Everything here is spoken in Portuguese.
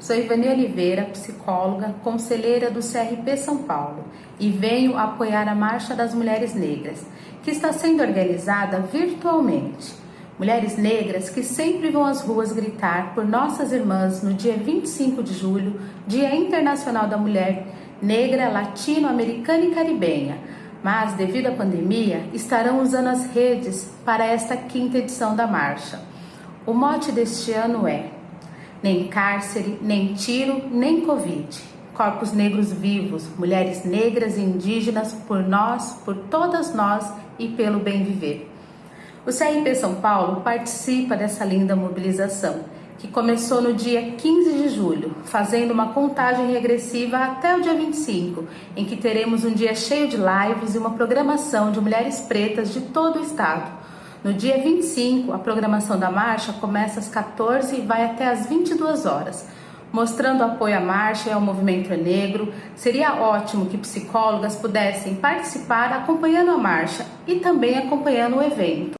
Sou Ivani Oliveira, psicóloga, conselheira do CRP São Paulo e venho apoiar a Marcha das Mulheres Negras, que está sendo organizada virtualmente. Mulheres negras que sempre vão às ruas gritar por nossas irmãs no dia 25 de julho, Dia Internacional da Mulher Negra, Latino-Americana e Caribenha. Mas, devido à pandemia, estarão usando as redes para esta quinta edição da marcha. O mote deste ano é nem cárcere, nem tiro, nem Covid. Corpos negros vivos, mulheres negras e indígenas por nós, por todas nós e pelo bem viver. O CRP São Paulo participa dessa linda mobilização, que começou no dia 15 de julho, fazendo uma contagem regressiva até o dia 25, em que teremos um dia cheio de lives e uma programação de mulheres pretas de todo o estado no dia 25, a programação da marcha começa às 14 e vai até às 22 horas. Mostrando apoio à marcha e ao movimento negro, seria ótimo que psicólogas pudessem participar acompanhando a marcha e também acompanhando o evento.